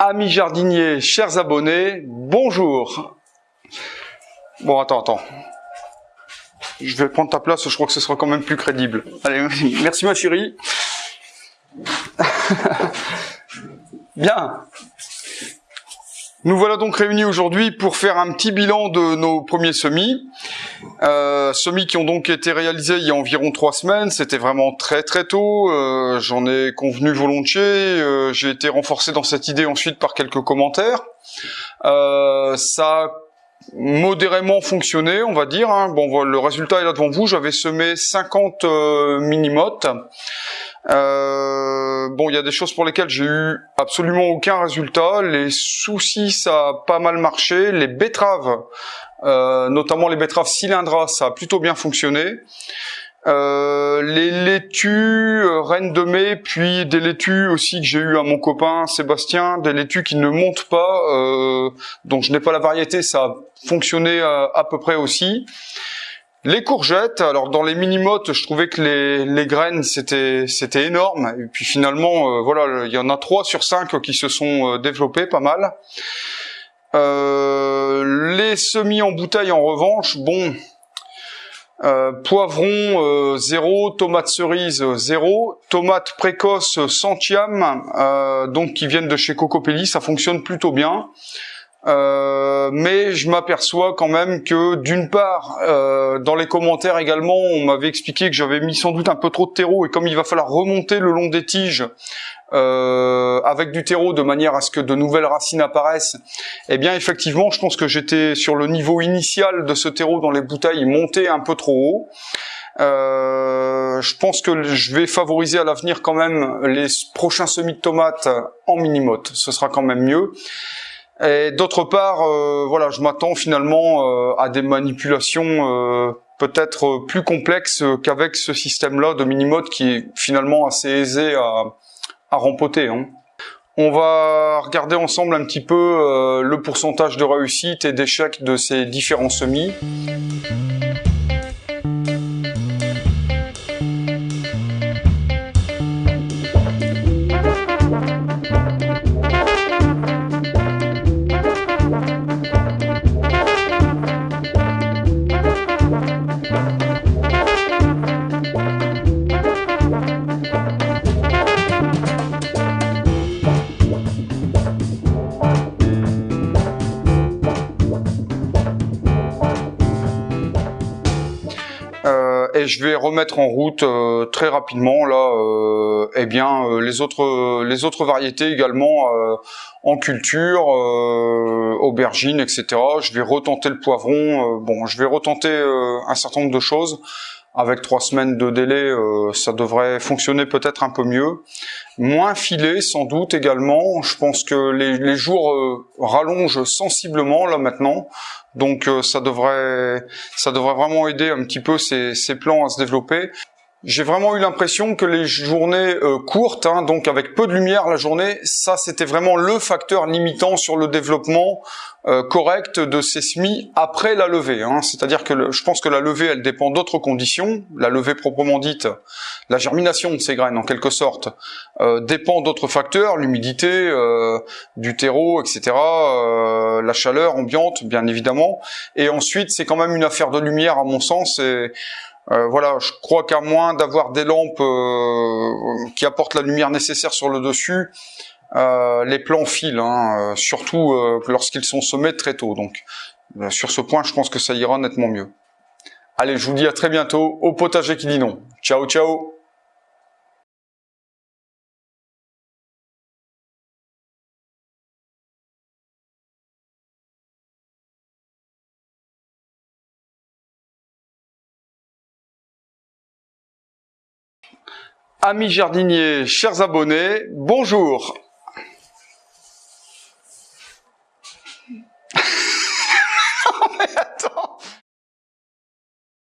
Amis jardiniers, chers abonnés, bonjour. Bon, attends, attends. Je vais prendre ta place, je crois que ce sera quand même plus crédible. Allez, merci ma chérie. Bien. Nous voilà donc réunis aujourd'hui pour faire un petit bilan de nos premiers semis. Euh, semis qui ont donc été réalisés il y a environ trois semaines. C'était vraiment très très tôt. Euh, J'en ai convenu volontiers. Euh, J'ai été renforcé dans cette idée ensuite par quelques commentaires. Euh, ça a modérément fonctionné, on va dire. Hein. Bon, le résultat est là devant vous. J'avais semé 50 euh, mini-mottes. Euh, bon, il y a des choses pour lesquelles j'ai eu absolument aucun résultat. Les soucis, ça a pas mal marché. Les betteraves, euh, notamment les betteraves cylindras, ça a plutôt bien fonctionné. Euh, les laitues euh, reines de mai, puis des laitues aussi que j'ai eu à mon copain Sébastien, des laitues qui ne montent pas, euh, donc je n'ai pas la variété, ça a fonctionné à, à peu près aussi. Les courgettes, alors dans les mini-mottes, je trouvais que les, graines c'était énorme et puis finalement euh, voilà, il y en a trois sur cinq qui se sont euh, développés pas mal. Euh, les semis en bouteille en revanche, bon, euh, poivron 0, tomates cerises 0, tomates précoces centiam, euh, donc qui viennent de chez Cocopelli, ça fonctionne plutôt bien. Euh, mais je m'aperçois quand même que d'une part, euh, dans les commentaires également, on m'avait expliqué que j'avais mis sans doute un peu trop de terreau et comme il va falloir remonter le long des tiges euh, avec du terreau de manière à ce que de nouvelles racines apparaissent, eh bien effectivement, je pense que j'étais sur le niveau initial de ce terreau dans les bouteilles monté un peu trop haut. Euh, je pense que je vais favoriser à l'avenir quand même les prochains semis de tomates en mini-motte. Ce sera quand même mieux. Et d'autre part, euh, voilà, je m'attends finalement euh, à des manipulations euh, peut-être plus complexes qu'avec ce système-là de mini-mode qui est finalement assez aisé à, à rempoter. Hein. On va regarder ensemble un petit peu le pourcentage de réussite et d'échec de ces différents semis. Je vais remettre en route euh, très rapidement là euh, eh bien euh, les autres les autres variétés également en culture aubergines etc je vais retenter le poivron bon je vais retenter un certain nombre de choses avec trois semaines de délai, ça devrait fonctionner peut-être un peu mieux. Moins filé, sans doute également. Je pense que les, jours rallongent sensiblement là maintenant. Donc euh, ça devrait ça devrait vraiment aider un petit peu ces plans à se développer. J'ai vraiment eu l'impression que les journées euh, courtes, hein, donc avec peu de lumière la journée, ça c'était vraiment le facteur limitant sur le développement euh, correct de ces semis après la levée. Hein. C'est-à-dire que je pense que la levée, elle dépend d'autres conditions. La levée proprement dite, la germination de ces graines en quelque sorte, euh, dépend d'autres facteurs, l'humidité, du terreau, etc., la chaleur ambiante, bien évidemment. Et ensuite, c'est quand même une affaire de lumière à mon sens. Et, euh, voilà, je crois qu'à moins d'avoir des lampes euh, qui apportent la lumière nécessaire sur le dessus, euh, les plants filent, hein, surtout lorsqu'ils sont semés très tôt. Donc sur ce point, je pense que ça ira nettement mieux. Allez, je vous dis à très bientôt au potager qui dit non. Ciao, ciao Amis jardiniers, chers abonnés, bonjour